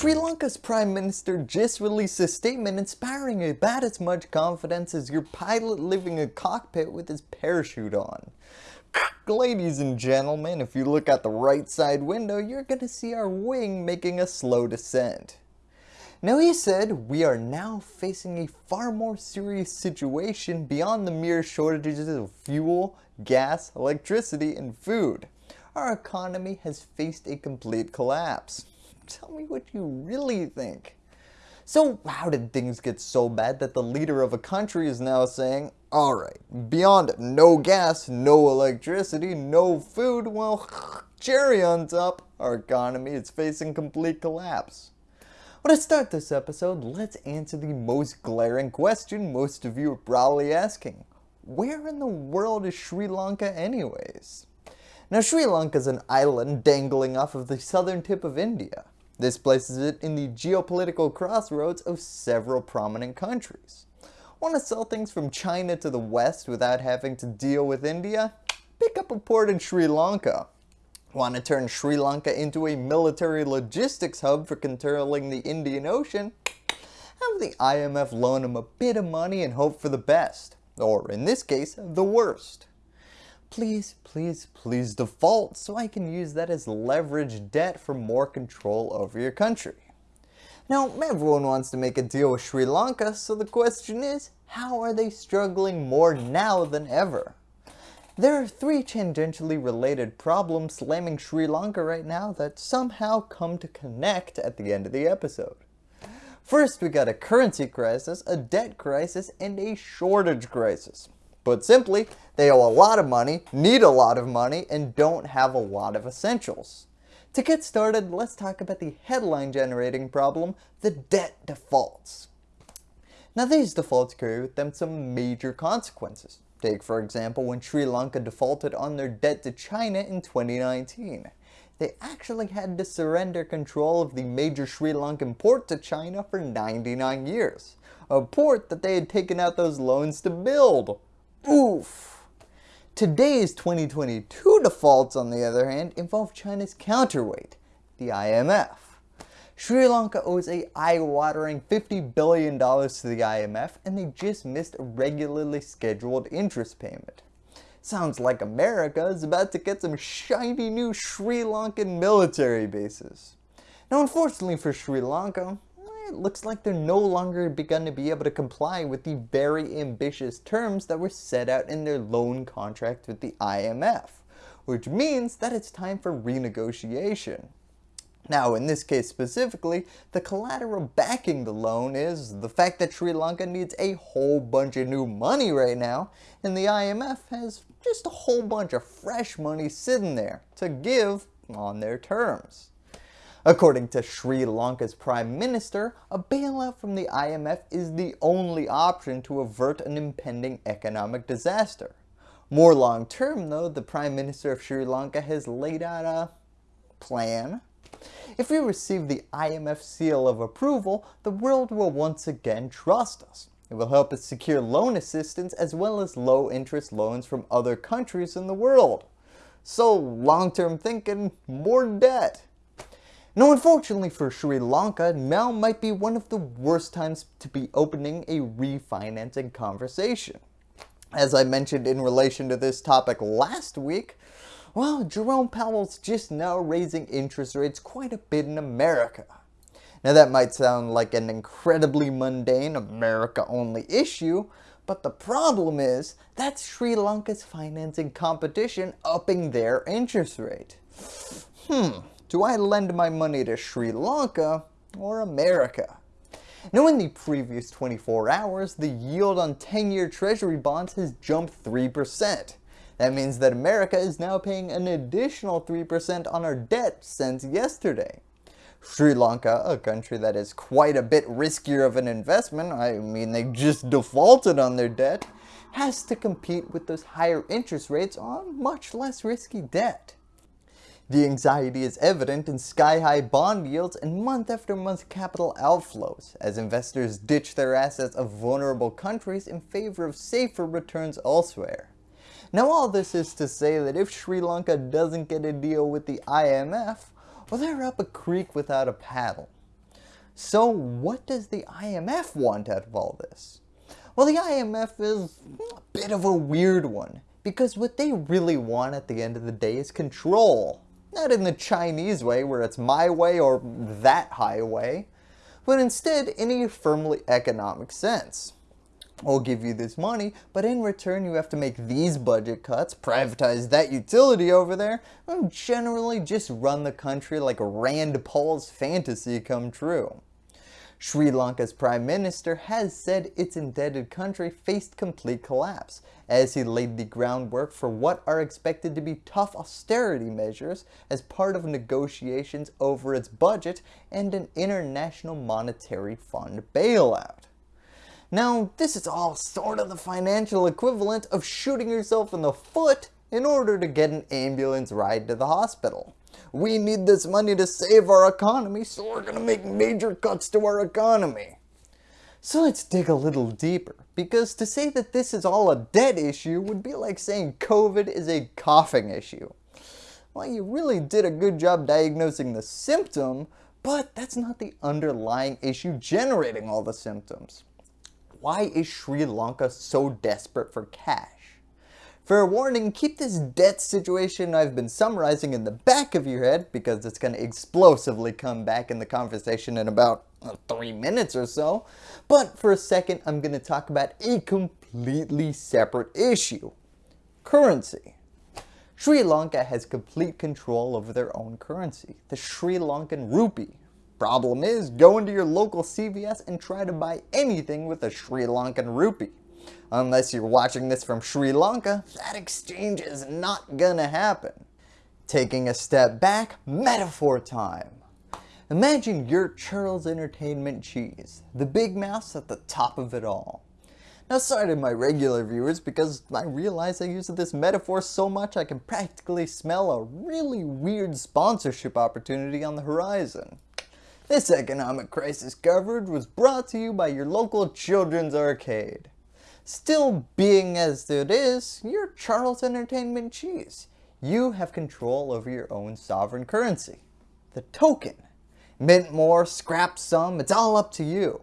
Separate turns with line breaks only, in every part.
Sri Lanka's Prime Minister just released a statement inspiring about as much confidence as your pilot living a cockpit with his parachute on. Ladies and gentlemen, if you look out the right side window, you're going to see our wing making a slow descent. Now he said, we are now facing a far more serious situation beyond the mere shortages of fuel, gas, electricity, and food. Our economy has faced a complete collapse. Tell me what you really think. So how did things get so bad that the leader of a country is now saying, alright, beyond no gas, no electricity, no food, well, cherry on top, our economy is facing complete collapse. Well, to start this episode, let's answer the most glaring question most of you are probably asking. Where in the world is Sri Lanka anyways? Now Sri Lanka is an island dangling off of the southern tip of India. This places it in the geopolitical crossroads of several prominent countries. Want to sell things from China to the west without having to deal with India? Pick up a port in Sri Lanka. Want to turn Sri Lanka into a military logistics hub for controlling the Indian Ocean? Have the IMF loan them a bit of money and hope for the best, or in this case, the worst please, please, please default so I can use that as leverage debt for more control over your country. Now, everyone wants to make a deal with Sri Lanka, so the question is, how are they struggling more now than ever? There are three tangentially related problems slamming Sri Lanka right now that somehow come to connect at the end of the episode. First, we got a currency crisis, a debt crisis, and a shortage crisis. Put simply, they owe a lot of money, need a lot of money, and don't have a lot of essentials. To get started, let's talk about the headline generating problem, the debt defaults. Now these defaults carry with them some major consequences. Take for example when Sri Lanka defaulted on their debt to China in 2019. They actually had to surrender control of the major Sri Lankan port to China for 99 years. A port that they had taken out those loans to build. Oof. Today's 2022 defaults, on the other hand, involve China's counterweight, the IMF. Sri Lanka owes a eye-watering $50 billion to the IMF and they just missed a regularly scheduled interest payment. Sounds like America is about to get some shiny new Sri Lankan military bases. Now unfortunately for Sri Lanka, it looks like they're no longer begun to be able to comply with the very ambitious terms that were set out in their loan contract with the IMF, which means that it's time for renegotiation. Now in this case specifically, the collateral backing the loan is the fact that Sri Lanka needs a whole bunch of new money right now, and the IMF has just a whole bunch of fresh money sitting there to give on their terms. According to Sri Lanka's Prime Minister, a bailout from the IMF is the only option to avert an impending economic disaster. More long term though, the Prime Minister of Sri Lanka has laid out a plan. If we receive the IMF seal of approval, the world will once again trust us. It will help us secure loan assistance as well as low interest loans from other countries in the world. So long term thinking, more debt. Now unfortunately for Sri Lanka, now might be one of the worst times to be opening a refinancing conversation. As I mentioned in relation to this topic last week, well, Jerome Powell's just now raising interest rates quite a bit in America. Now that might sound like an incredibly mundane America only issue, but the problem is that's Sri Lanka's financing competition upping their interest rate. Hmm, do I lend my money to Sri Lanka or America? Now in the previous 24 hours, the yield on 10-year treasury bonds has jumped 3%. That means that America is now paying an additional 3% on our debt since yesterday. Sri Lanka, a country that is quite a bit riskier of an investment, I mean they just defaulted on their debt, has to compete with those higher interest rates on much less risky debt. The anxiety is evident in sky-high bond yields and month-after-month capital outflows as investors ditch their assets of vulnerable countries in favor of safer returns elsewhere. Now all this is to say that if Sri Lanka doesn't get a deal with the IMF, well they're up a creek without a paddle. So what does the IMF want out of all this? Well the IMF is a bit of a weird one because what they really want at the end of the day is control. Not in the Chinese way where it's my way or that highway, but instead in a firmly economic sense. We'll give you this money, but in return you have to make these budget cuts, privatize that utility over there, and generally just run the country like Rand Paul's fantasy come true. Sri Lanka's Prime Minister has said its indebted country faced complete collapse, as he laid the groundwork for what are expected to be tough austerity measures as part of negotiations over its budget and an International Monetary Fund bailout. Now, this is all sort of the financial equivalent of shooting yourself in the foot in order to get an ambulance ride to the hospital. We need this money to save our economy, so we're going to make major cuts to our economy. So let's dig a little deeper, because to say that this is all a debt issue would be like saying COVID is a coughing issue. Well, you really did a good job diagnosing the symptom, but that's not the underlying issue generating all the symptoms. Why is Sri Lanka so desperate for cash? Fair warning, keep this debt situation I've been summarizing in the back of your head because it's going to explosively come back in the conversation in about uh, 3 minutes or so. But for a second, I'm going to talk about a completely separate issue. Currency. Sri Lanka has complete control over their own currency, the Sri Lankan rupee. Problem is, go into your local CVS and try to buy anything with a Sri Lankan rupee. Unless you're watching this from Sri Lanka, that exchange is not gonna happen. Taking a step back, metaphor time. Imagine your Charles Entertainment cheese, the big mouse at the top of it all. Now sorry to my regular viewers because I realize I use this metaphor so much I can practically smell a really weird sponsorship opportunity on the horizon. This economic crisis coverage was brought to you by your local children's arcade. Still being as it is, you're Charles Entertainment Cheese. You have control over your own sovereign currency. The token. Mint more, scrap some, it's all up to you.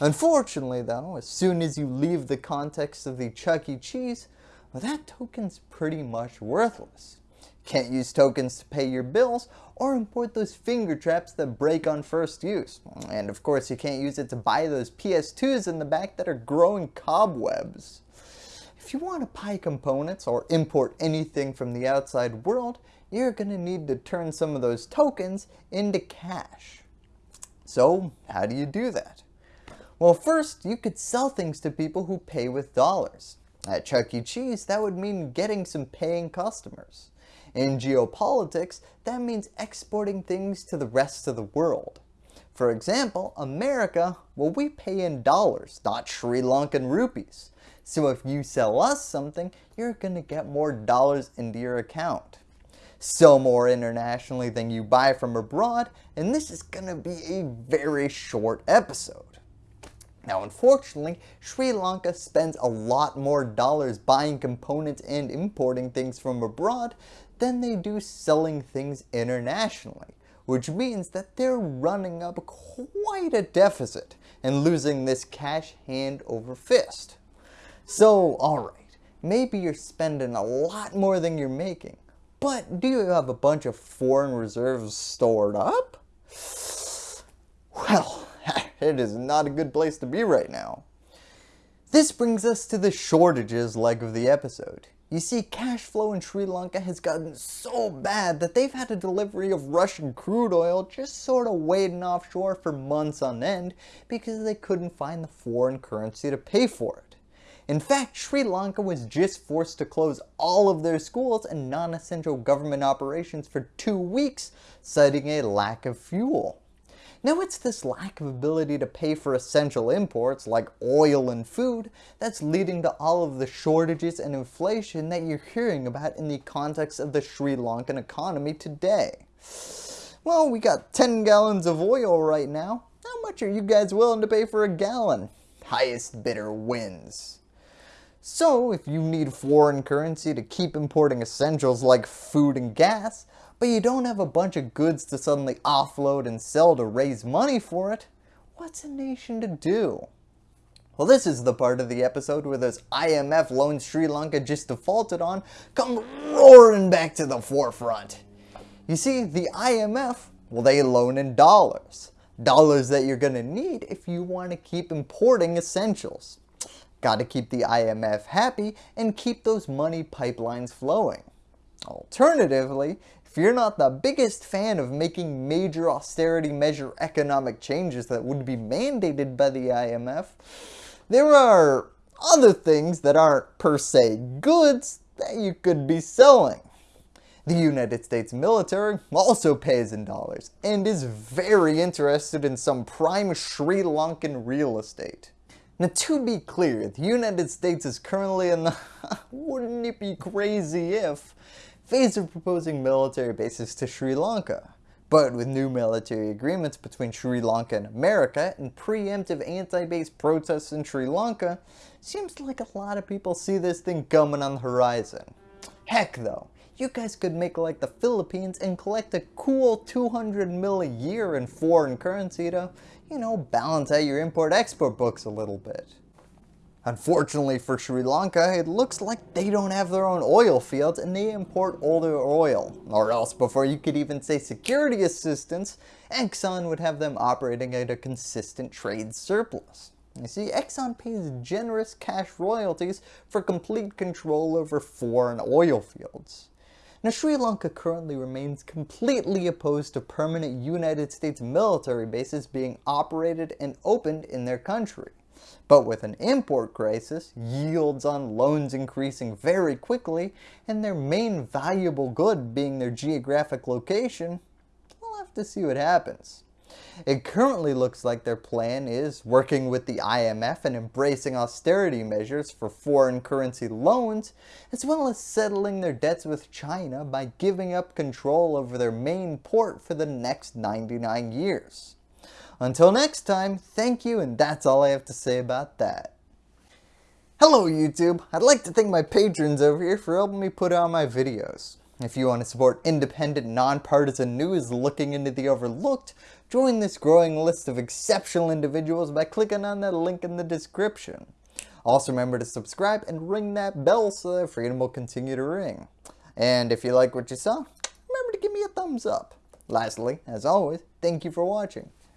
Unfortunately though, as soon as you leave the context of the Chuck E. Cheese, well, that token's pretty much worthless. Can't use tokens to pay your bills or import those finger traps that break on first use. And of course you can't use it to buy those PS2s in the back that are growing cobwebs. If you want to buy components or import anything from the outside world, you're going to need to turn some of those tokens into cash. So how do you do that? Well first, you could sell things to people who pay with dollars. At Chuck E. Cheese, that would mean getting some paying customers. In geopolitics, that means exporting things to the rest of the world. For example, America, well we pay in dollars, not Sri Lankan rupees. So if you sell us something, you're going to get more dollars into your account. Sell more internationally than you buy from abroad, and this is going to be a very short episode. Now unfortunately, Sri Lanka spends a lot more dollars buying components and importing things from abroad than they do selling things internationally, which means that they're running up quite a deficit and losing this cash hand over fist. So alright, maybe you're spending a lot more than you're making, but do you have a bunch of foreign reserves stored up? Well, it is not a good place to be right now. This brings us to the shortages leg of the episode. You see, cash flow in Sri Lanka has gotten so bad that they've had a delivery of Russian crude oil just sort of waiting offshore for months on end because they couldn't find the foreign currency to pay for it. In fact, Sri Lanka was just forced to close all of their schools and non-essential government operations for two weeks, citing a lack of fuel. Now it's this lack of ability to pay for essential imports like oil and food that's leading to all of the shortages and inflation that you're hearing about in the context of the Sri Lankan economy today. Well, we got 10 gallons of oil right now. How much are you guys willing to pay for a gallon? Highest bidder wins. So if you need foreign currency to keep importing essentials like food and gas, but you don't have a bunch of goods to suddenly offload and sell to raise money for it, what's a nation to do? Well, this is the part of the episode where those IMF loans Sri Lanka just defaulted on come roaring back to the forefront. You see, the IMF, well, they loan in dollars. Dollars that you're going to need if you want to keep importing essentials. Got to keep the IMF happy and keep those money pipelines flowing. Alternatively, if you're not the biggest fan of making major austerity measure economic changes that would be mandated by the IMF, there are other things that aren't per se goods that you could be selling. The United States military also pays in dollars and is very interested in some prime Sri Lankan real estate. Now to be clear, the United States is currently in the wouldn't it be crazy if phase of proposing military bases to Sri Lanka. But with new military agreements between Sri Lanka and America and preemptive anti-base protests in Sri Lanka, seems like a lot of people see this thing coming on the horizon. Heck though, you guys could make like the Philippines and collect a cool 200 mil a year in foreign currency to, you know, balance out your import-export books a little bit. Unfortunately for Sri Lanka, it looks like they don't have their own oil fields and they import all their oil. Or else before you could even say security assistance, Exxon would have them operating at a consistent trade surplus. You see, Exxon pays generous cash royalties for complete control over foreign oil fields. Now Sri Lanka currently remains completely opposed to permanent United States military bases being operated and opened in their country. But with an import crisis, yields on loans increasing very quickly, and their main valuable good being their geographic location, we'll have to see what happens. It currently looks like their plan is working with the IMF and embracing austerity measures for foreign currency loans, as well as settling their debts with China by giving up control over their main port for the next 99 years. Until next time, thank you and that's all I have to say about that. Hello YouTube! I'd like to thank my patrons over here for helping me put out my videos. If you want to support independent, nonpartisan news looking into the overlooked, join this growing list of exceptional individuals by clicking on that link in the description. Also remember to subscribe and ring that bell so that freedom will continue to ring. And if you like what you saw, remember to give me a thumbs up. Lastly, as always, thank you for watching.